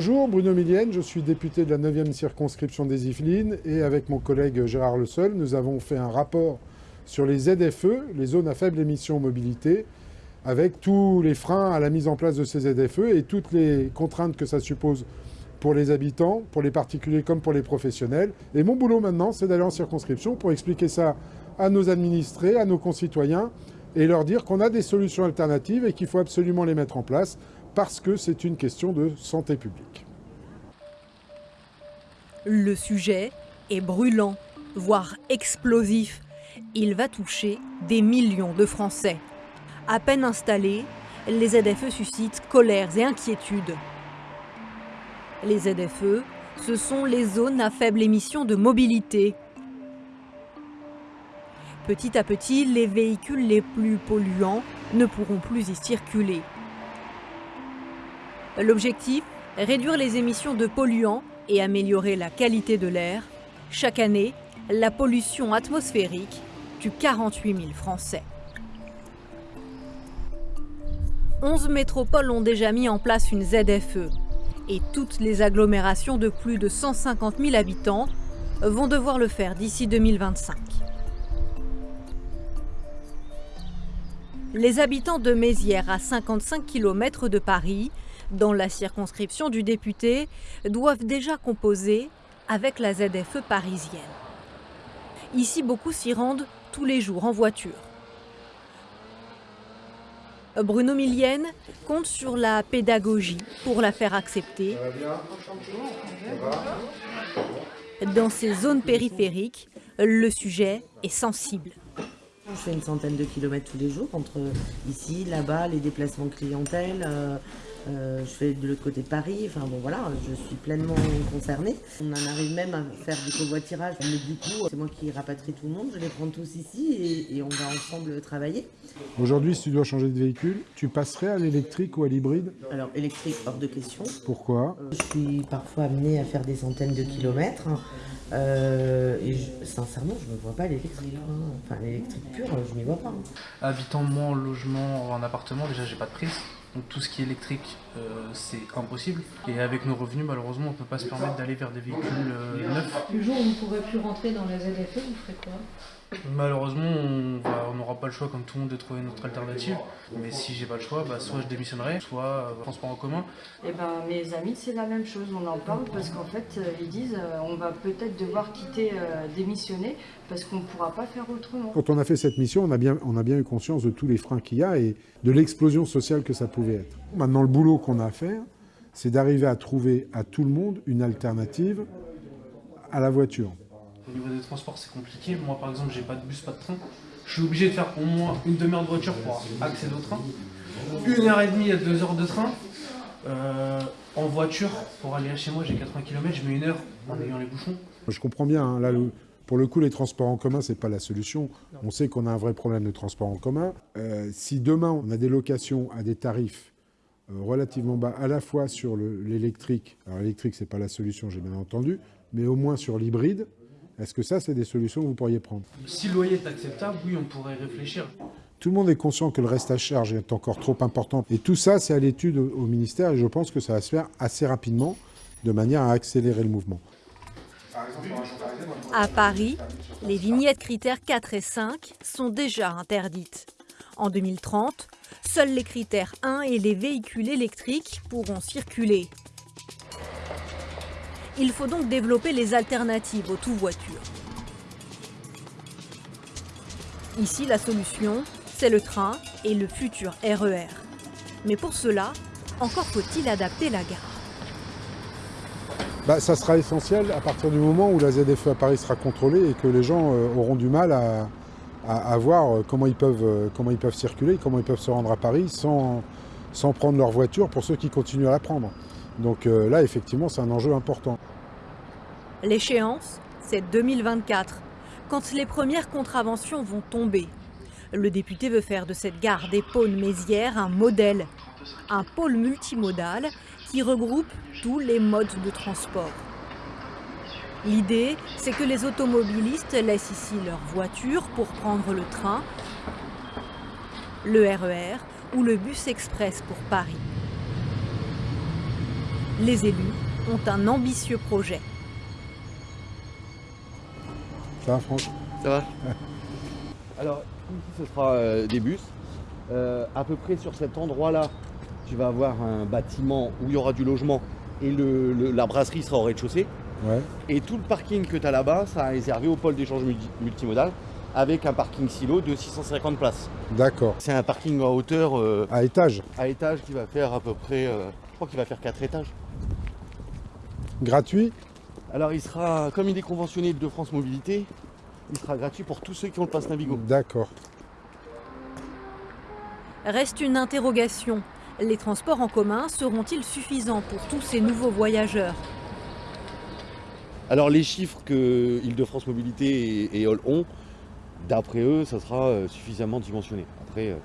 Bonjour, Bruno Millienne, je suis député de la 9e circonscription des Yvelines et avec mon collègue Gérard Le Seul, nous avons fait un rapport sur les ZFE, les zones à faible émission mobilité, avec tous les freins à la mise en place de ces ZFE et toutes les contraintes que ça suppose pour les habitants, pour les particuliers comme pour les professionnels. Et mon boulot maintenant, c'est d'aller en circonscription pour expliquer ça à nos administrés, à nos concitoyens, et leur dire qu'on a des solutions alternatives et qu'il faut absolument les mettre en place parce que c'est une question de santé publique. Le sujet est brûlant, voire explosif. Il va toucher des millions de Français. À peine installés, les ZFE suscitent colères et inquiétudes. Les ZFE, ce sont les zones à faible émission de mobilité. Petit à petit, les véhicules les plus polluants ne pourront plus y circuler. L'objectif Réduire les émissions de polluants et améliorer la qualité de l'air. Chaque année, la pollution atmosphérique tue 48 000 Français. 11 métropoles ont déjà mis en place une ZFE et toutes les agglomérations de plus de 150 000 habitants vont devoir le faire d'ici 2025. Les habitants de Mézières, à 55 km de Paris, dans la circonscription du député, doivent déjà composer avec la ZFE parisienne. Ici, beaucoup s'y rendent tous les jours en voiture. Bruno Millienne compte sur la pédagogie pour la faire accepter. Dans ces zones périphériques, le sujet est sensible. Je fais une centaine de kilomètres tous les jours entre ici, là-bas, les déplacements clientèle. Euh, euh, je fais de l'autre côté de Paris, enfin bon voilà, je suis pleinement concernée. On en arrive même à faire du covoiturage, mais du coup, c'est moi qui rapatrie tout le monde, je les prends tous ici et, on va ensemble travailler. Aujourd'hui, si tu dois changer de véhicule, tu passerais à l'électrique ou à l'hybride Alors, électrique, hors de question. Pourquoi euh, Je suis parfois amenée à faire des centaines de kilomètres. Euh, et sincèrement, je ne me vois pas l'électrique. Hein. Enfin, l'électrique pure, je n'y vois pas. Hein. Habitant moi en logement ou en appartement, déjà, j'ai pas de prise. Donc tout ce qui est électrique, euh, c'est impossible. Et avec nos revenus, malheureusement, on ne peut pas se permettre d'aller vers des véhicules euh, neufs. Le jour où vous ne pourrez plus rentrer dans la ZFE, vous ferez quoi? Malheureusement, on n'aura pas le choix comme tout le monde de trouver une autre alternative. Mais si j'ai pas le choix, bah, soit je démissionnerai, soit euh, transport en commun. Et eh ben, mes amis, c'est la même chose. On en parle parce qu'en fait, ils disent euh, on va peut-être devoir quitter, démissionner parce qu'on ne pourra pas faire autrement. Quand on a fait cette mission, on a bien, on a bien eu conscience de tous les freins qu'il y a et de l'explosion sociale que ça pouvait être. Maintenant, le boulot qu'on a à faire, c'est d'arriver à trouver à tout le monde une alternative à la voiture. Au niveau des transports, c'est compliqué. Moi, par exemple, j'ai pas de bus, pas de train. Je suis obligé de faire au moins une demi-heure de voiture pour accéder au train. Une heure et demie à deux heures de train. Euh, en voiture, pour aller chez moi, j'ai 80 km, je mets une heure en ayant les bouchons. Je comprends bien, hein. là, pour le coup, les transports en commun, c'est pas la solution. On sait qu'on a un vrai problème de transport en commun. Euh, si demain, on a des locations à des tarifs relativement bas, à la fois sur l'électrique, alors l'électrique, c'est pas la solution, j'ai bien entendu, mais au moins sur l'hybride, est-ce que ça, c'est des solutions que vous pourriez prendre? Si le loyer est acceptable, oui, on pourrait réfléchir. Tout le monde est conscient que le reste à charge est encore trop important. Et tout ça, c'est à l'étude au ministère et je pense que ça va se faire assez rapidement de manière à accélérer le mouvement. À Paris, les vignettes critères 4 et 5 sont déjà interdites. En 2030, seuls les critères 1 et les véhicules électriques pourront circuler. Il faut donc développer les alternatives aux tout-voitures. Ici, la solution, c'est le train et le futur RER. E Mais pour cela, encore faut-il adapter la gare. Bah, ça sera essentiel à partir du moment où la ZFE à Paris sera contrôlée et que les gens euh, auront du mal à, voir euh, comment ils, peuvent, euh, comment ils peuvent circuler, comment ils peuvent se rendre à Paris sans, sans prendre leur voiture pour ceux qui continuent à la prendre. Donc là, effectivement, c'est un enjeu important. L'échéance, c'est 2024, quand les premières contraventions vont tomber. Le député veut faire de cette gare des Pônes Mézières un modèle, un pôle multimodal qui regroupe tous les modes de transport. L'idée, c'est que les automobilistes laissent ici leur voiture pour prendre le train, le RER e ou le bus express pour Paris. Les élus ont un ambitieux projet. Ça va, Franck? Ça va Alors, ici, ce sera euh, des bus. Euh, à peu près sur cet endroit-là, tu vas avoir un bâtiment où il y aura du logement et le- le- la brasserie sera au rez-de-chaussée. Ouais. Et tout le parking que tu as là-bas, ça a réservé au pôle d'échange multi- multimodal avec un parking silo de 650 places. D'accord. C'est un parking en hauteur euh, À étage, à étage qui va faire à peu près, euh, je crois qu'il va faire 4 étages. gratuit? Alors il sera, comme il est conventionné de France Mobilité, il sera gratuit pour tous ceux qui ont le pass Navigo. D'accord. Reste une interrogation. Les transports en commun seront-ils suffisants pour tous ces nouveaux voyageurs? Alors les chiffres que Île-de-France Mobilité et, et Hall ont, d'après eux, ça sera euh, suffisamment dimensionné. Après, euh,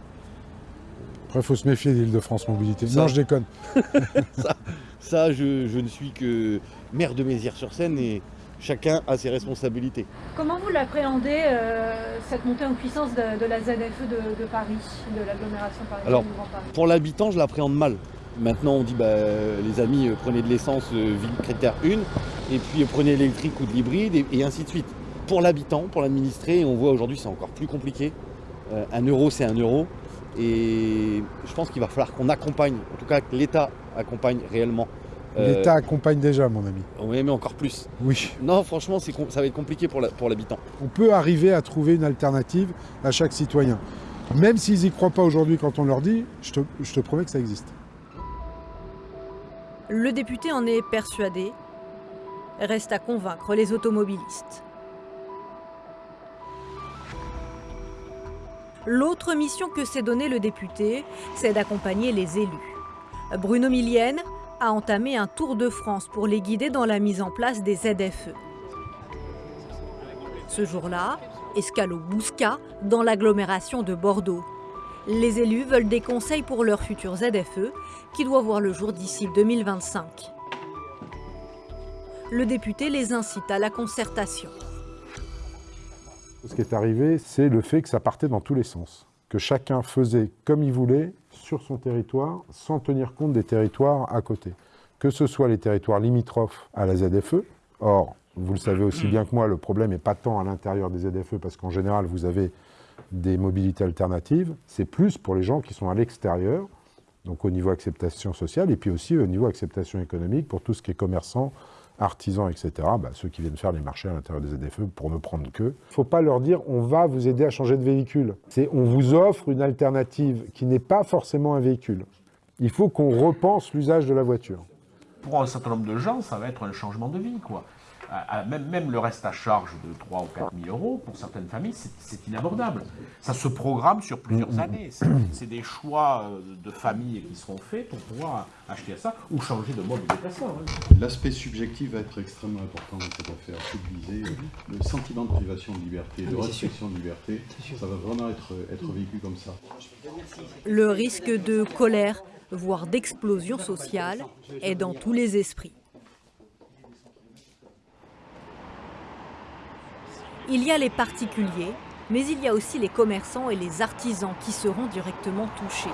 Après, il faut se méfier d'Île-de-France Mobilité. Ça. Non, je déconne. ça, je, je ne suis que maire de Mézières-sur-Seine et chacun a ses responsabilités. Comment vous l'appréhendez, euh, cette montée en puissance de, de la ZFE de, de Paris, de l'agglomération parisienne Alors, du Grand Paris? Pour l'habitant, je l'appréhende mal. Maintenant, on dit, bah, les amis, euh, prenez de l'essence euh, ville critère 1, et puis euh, prenez l'électrique ou de l'hybride, et, et ainsi de suite. Pour l'habitant, pour l'administré, on voit aujourd'hui, c'est encore plus compliqué. Euh, un euro, c'est un euro. Et je pense qu'il va falloir qu'on accompagne, en tout cas que l'État accompagne réellement. Euh, L'État accompagne déjà, mon ami. Oui, mais encore plus. Oui. Non, franchement, ça va être compliqué pour l'habitant. On peut arriver à trouver une alternative à chaque citoyen. Même s'ils n'y croient pas aujourd'hui quand on leur dit, je te, je te promets que ça existe. Le député en est persuadé. Reste à convaincre les automobilistes. L'autre mission que s'est donnée le député, c'est d'accompagner les élus. Bruno Millienne a entamé un tour de France pour les guider dans la mise en place des ZFE. Ce jour-là, escale au Bouscat, dans l'agglomération de Bordeaux. Les élus veulent des conseils pour leur futur ZFE, qui doit voir le jour d'ici 2025. Le député les incite à la concertation. Ce qui est arrivé, c'est le fait que ça partait dans tous les sens. Que chacun faisait comme il voulait sur son territoire, sans tenir compte des territoires à côté. Que ce soit les territoires limitrophes à la ZFE. Or, vous le savez aussi bien que moi, le problème n'est pas tant à l'intérieur des ZFE, parce qu'en général, vous avez des mobilités alternatives. C'est plus pour les gens qui sont à l'extérieur, donc au niveau acceptation sociale, et puis aussi au niveau acceptation économique, pour tout ce qui est commerçant, artisans, etc., bah, ceux qui viennent faire les marchés à l'intérieur des ZFE, pour ne prendre que. Il ne faut pas leur dire on va vous aider à changer de véhicule. C'est on vous offre une alternative qui n'est pas forcément un véhicule. Il faut qu'on repense l'usage de la voiture. pour un certain nombre de gens, ça va être un changement de vie. Quoi. À- à- même, même le reste à charge de 3 ou 4 000 euros, pour certaines familles, c'est- inabordable. Ça se programme sur plusieurs années. C'est des choix euh, de famille qui seront faits pour pouvoir acheter ça ou changer de mode de déplacement. hein. L'aspect subjectif va être extrêmement important dans cette affaire. C'est de viser, euh, le sentiment de privation de liberté, de restriction de liberté, ça va vraiment être, être vécu comme ça. Le risque de colère, voire d'explosion sociale, est dans tous les esprits. Il y a les particuliers, mais il y a aussi les commerçants et les artisans qui seront directement touchés.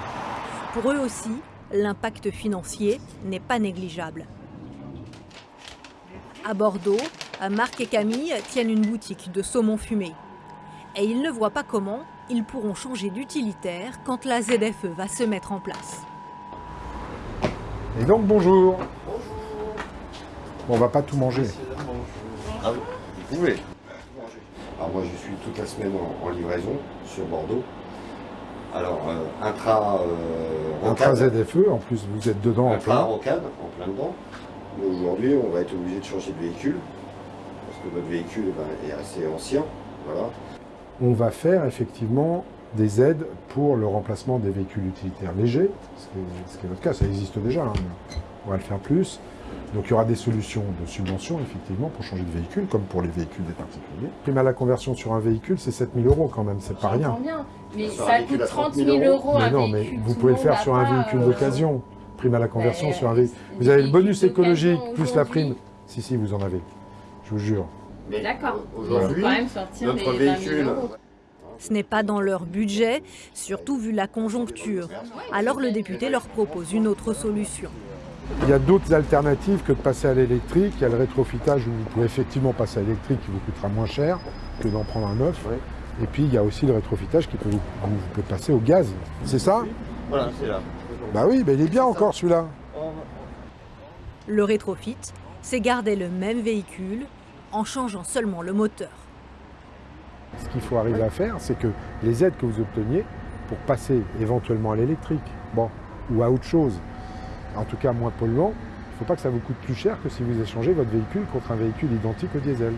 Pour eux aussi, l'impact financier n'est pas négligeable. À Bordeaux, Marc et Camille tiennent une boutique de saumon fumé. Et ils ne voient pas comment ils pourront changer d'utilitaire quand la ZFE va se mettre en place. Et donc, bonjour. Bon, on va pas tout manger. Ah oui, vous pouvez. Alors moi je suis toute la semaine en, en livraison sur Bordeaux. Alors euh, intra euh, Intra ZFE, en plus vous êtes dedans en plein. rocade, en plein dedans. Mais aujourd'hui on va être obligé de changer de véhicule parce que notre véhicule eh ben, est assez ancien. Voilà. On va faire effectivement des aides pour le remplacement des véhicules utilitaires légers, ce qui est, ce qui est notre cas, ça existe déjà, hein, on va le faire plus. Donc il y aura des solutions de subvention effectivement pour changer de véhicule, comme pour les véhicules des particuliers. Prime à la conversion sur un véhicule, c'est 7000 euros quand même, c'est pas rien. Bien, mais ça coûte à 30 30 000 000 euros Mais un non, mais vous pouvez le faire sur un véhicule euh, d'occasion. Prime à la conversion Mais, sur un euh, véhicule. des Vous avez le bonus écologique plus la prime. Si, si, vous en avez. Je vous jure. Mais D'accord. Aujourd'hui, quand même sortir notre les 20 000 véhicule, euros. Ce n'est pas dans leur budget, surtout vu la conjoncture. Alors le député leur propose une autre solution. Il y a d'autres alternatives que de passer à l'électrique. Il y a le rétrofitage où vous pouvez effectivement passer à l'électrique qui vous coûtera moins cher que d'en prendre un neuf. Et puis il y a aussi le rétrofitage qui peut vous, vous pouvez passer au gaz. C'est ça? Voilà, c'est là. Bah oui, mais il est bien encore celui-là. Le rétrofit, c'est garder le même véhicule en changeant seulement le moteur. Ce qu'il faut arriver à faire, c'est que les aides que vous obteniez pour passer éventuellement à l'électrique, bon, ou à autre chose, en tout cas moins polluant, il ne faut pas que ça vous coûte plus cher que si vous échangez votre véhicule contre un véhicule identique au diesel.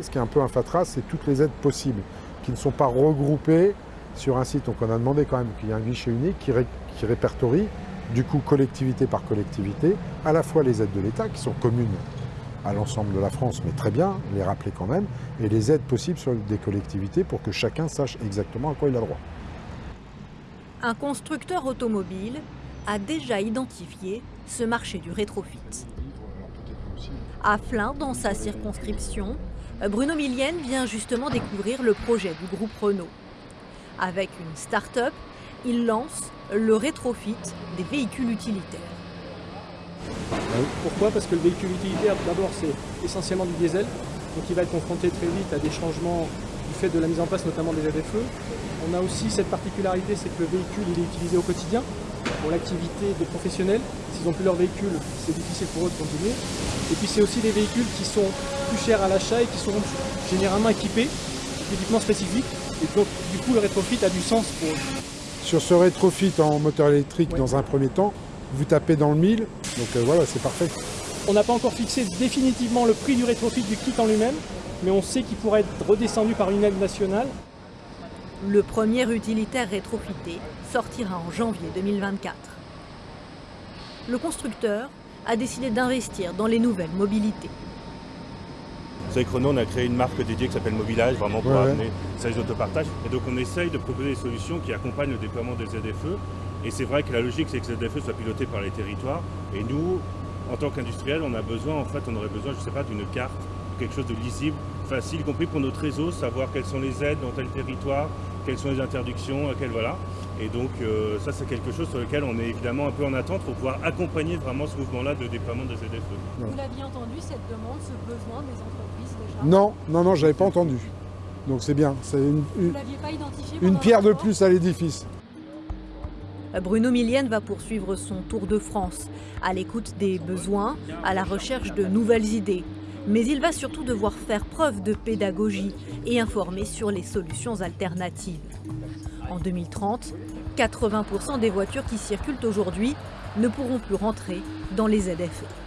Ce qui est un peu un fatras, c'est toutes les aides possibles, qui ne sont pas regroupées sur un site. Donc on a demandé quand même qu'il y ait un guichet unique qui, qui répertorie, du coup collectivité par collectivité, à la fois les aides de l'État qui sont communes à l'ensemble de la France, mais très bien, les rappeler quand même, et les aides possibles sur des collectivités pour que chacun sache exactement à quoi il a droit. Un constructeur automobile a déjà identifié ce marché du rétrofit. À Flins, dans sa circonscription, Bruno Millienne vient justement découvrir le projet du groupe Renault. Avec une start-up, il lance le rétrofit des véhicules utilitaires. Pourquoi? Parce que le véhicule utilitaire, d'abord, c'est essentiellement du diesel, donc il va être confronté très vite à des changements du fait de la mise en place notamment des ZFE. On a aussi cette particularité, c'est que le véhicule il est utilisé au quotidien pour l'activité des professionnels. S'ils n'ont plus leur véhicule, c'est difficile pour eux de continuer. Et puis c'est aussi des véhicules qui sont plus chers à l'achat et qui sont généralement équipés d'équipements spécifiques. Et donc du coup le rétrofit a du sens pour eux. Sur ce rétrofit en moteur électrique, dans un premier temps, vous tapez dans le mille, donc euh, voilà, c'est parfait. On n'a pas encore fixé définitivement le prix du rétrofit du kit en lui-même, mais on sait qu'il pourrait être redescendu par une aide nationale. Le premier utilitaire rétrofité sortira en janvier 2024. Le constructeur a décidé d'investir dans les nouvelles mobilités. Vous savez que Renault, on a créé une marque dédiée qui s'appelle Mobilage, vraiment pour Ouais, ouais. amener le service d'autopartage. Et donc on essaye de proposer des solutions qui accompagnent le déploiement des ZFE. Et c'est vrai que la logique, c'est que ces ZFE soient pilotés par les territoires. Et nous, en tant qu'industriels, on a besoin, en fait, on aurait besoin, je ne sais pas, d'une carte, quelque chose de lisible, facile, y compris pour notre réseau, savoir quelles sont les aides dans tel territoire, quelles sont les interdictions, quelles voilà. Et donc euh, ça, c'est quelque chose sur lequel on est évidemment un peu en attente pour pouvoir accompagner vraiment ce mouvement-là de déploiement des ZFE. Vous l'aviez entendu, cette demande, ce besoin des entreprises déjà? Non, non, non, j'avais pas entendu. Donc c'est bien, c'est une, Vous une- l'aviez pas identifié une pierre de plus à l'édifice. Bruno Millienne va poursuivre son tour de France, à l'écoute des besoins, à la recherche de nouvelles idées. Mais il va surtout devoir faire preuve de pédagogie et informer sur les solutions alternatives. En 2030, 80% des voitures qui circulent aujourd'hui ne pourront plus rentrer dans les ZFE.